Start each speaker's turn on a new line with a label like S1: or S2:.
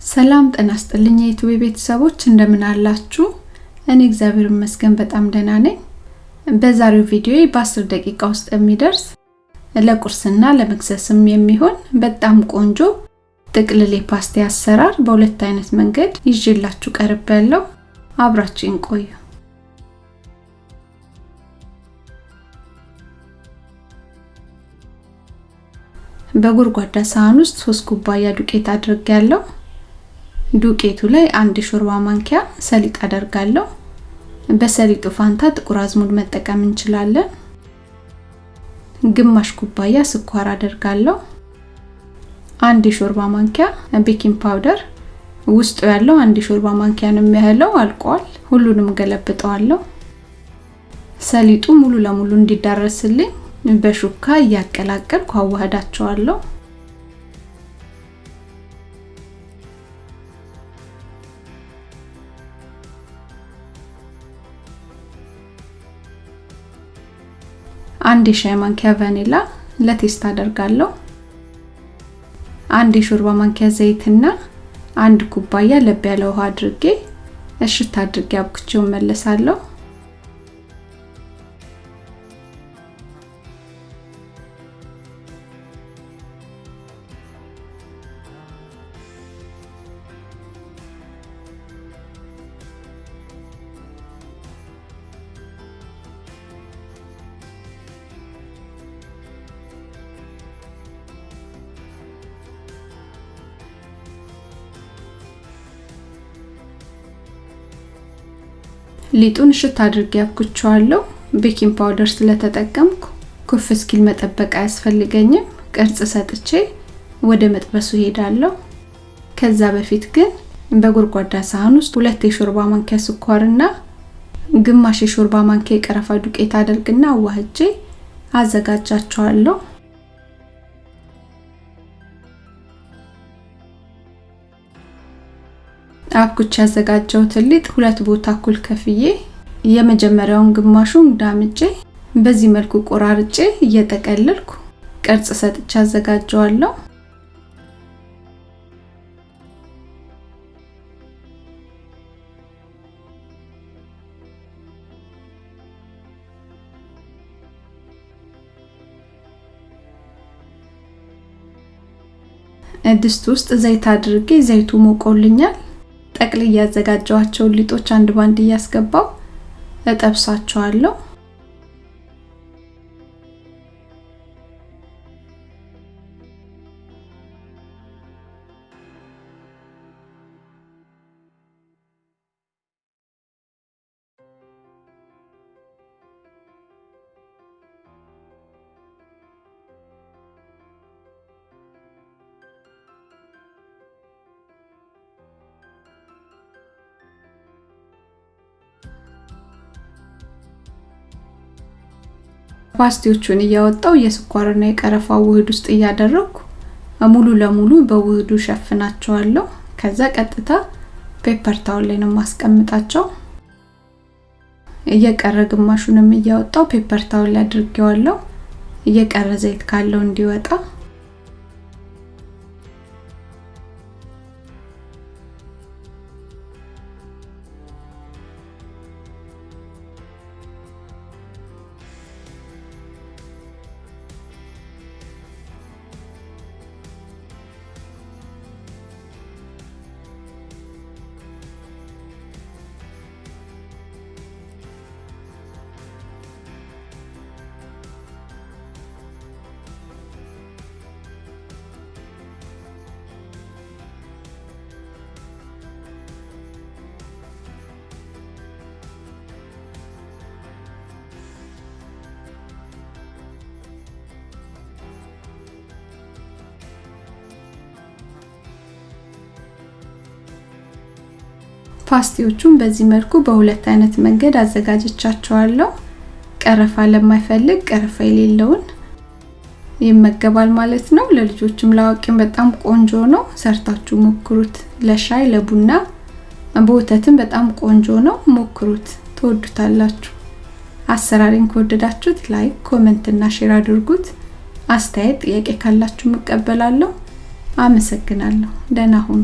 S1: ሰላም ጤና ይስጥልኝ የዩቲዩብ ቤተሰቦች እንደምን አላችሁ? እኔ እግዚአብሔር ይመስገን በጣም ደህና ነኝ። በዛሬው ቪዲዮ በ10 ደቂቃ ውስጥ የሚደርስ ለቁርስና ለመክሰስም የሚሆን በጣም ቆንጆ ጥቅልል የፓስቲ አሰራር በሁለት አይነት መንገድ ይዤላችሁ ቀርብ ያለው አብራችሁን ቆዩ። በጎድጓዳ ሳህን ውስጥ 3 ኩባያ ዱቄት አድርጌያለሁ። ዱቄቱ ላይ አንድ ሾርባ ማንኪያ ሰሊጥ አደርጋለሁ። በሰሊጡ ፋንታ ጥቁር አዝሙድ መጠቀም እንችላለን። ግማሽ ኩባያ ስኳር አደርጋለሁ። አንድ የሾርባ ማንኪያ baking powder ውስጡ ያለው አንድ የሾርባ ማንኪያ ነው የሚያህለው አልቋል። ሁሉንም ገለብጠዋለሁ። ሰሊጡ ሙሉ ለሙሉ እንዲዳረስልኝ በሹካ እያቀላቀልኩ አዋህዳቸዋለሁ። አንድ የሻይ ማንኪያ ቫኒላ ለቴስት አደርጋለሁ። አንድ የሾርባ ማንኪያ ዘይትና አንድ ኩባያ ለብ ያለ ውሃ አድርጌ እሽት አድርጌ አብኩቼው መለሳለሁ። ሊጡን እሽት አድርጌ አቡክቸዋለሁ። baking powder ስለተጠቀምኩ ኩፍ እስኪል መጠበቅ አያስፈልገኝም። ቅርጽ ሰጥቼ ወደ መጥበሱ ሄዳለሁ። ከዛ በፊት ግን በጎድጓዳ ሳህን ውስጥ ሁለት የሾርባ ማንኪያ ስኳርና ግማሽ የሾርባ ማንኪያ የቀረፋ ዱቄት አደርግና አዋህጄ አዘጋጃቸዋለሁ። አብኩቼ ያዘጋጀሁትን ሊጥ ሁለት ቦታ እኩል ከፍዬ የመጀመሪያውን ግማሹን ዳምጬ በዚህ መልኩ ቆራርጬ እየጠቀለልኩ ቅርጽ ሰጥቼ አዘጋጀዋለሁ። ድስት ውስጥ ዘይት አድርጌ ዘይቱ ሞቆልኛል። ጠቅልዬ ያዘጋጀኋቸውን ሊጦች አንድ ባንድ እያስገባው እጠብሳቸዋለሁ። ፓስቲዎቹን እያወጣው የስኳርና የቀረፋ ውህድ ውስጥ እያደረኩ ሙሉ ለሙሉ በውህዱ ሸፍናቸዋለሁ። ከዛ ቀጥታ paper towel ላይ ነው ማስቀምጣቸው። እየቀረ ግማሹንም እያወጣው paper towel ላይ አድርጌዋለሁ። እየቀረ ዘይት ካለው እንዲወጣ ፓስቲዎቹን በዚህ መልኩ በሁለት አይነት መንገድ አዘጋጅቻቸዋለሁ። ቀረፋ ለማይፈልግ ቀረፋ የሌለውን ይመገባል ማለት ነው። ለልጆችም ለአዋቂም በጣም ቆንጆ ነው። ሰርታችሁ ሞክሩት። ለሻይ ለቡና፣ በወተትም በጣም ቆንጆ ነው። ሞክሩት፣ ትወዱታላችሁ። አሰራሪን ከወደዳችሁት like፣ comment እና share አድርጉት። አስተያየት፣ ጥያቄ ካላችሁ እቀበላለሁ። አመሰግናለሁ። ደህና ሁኑ።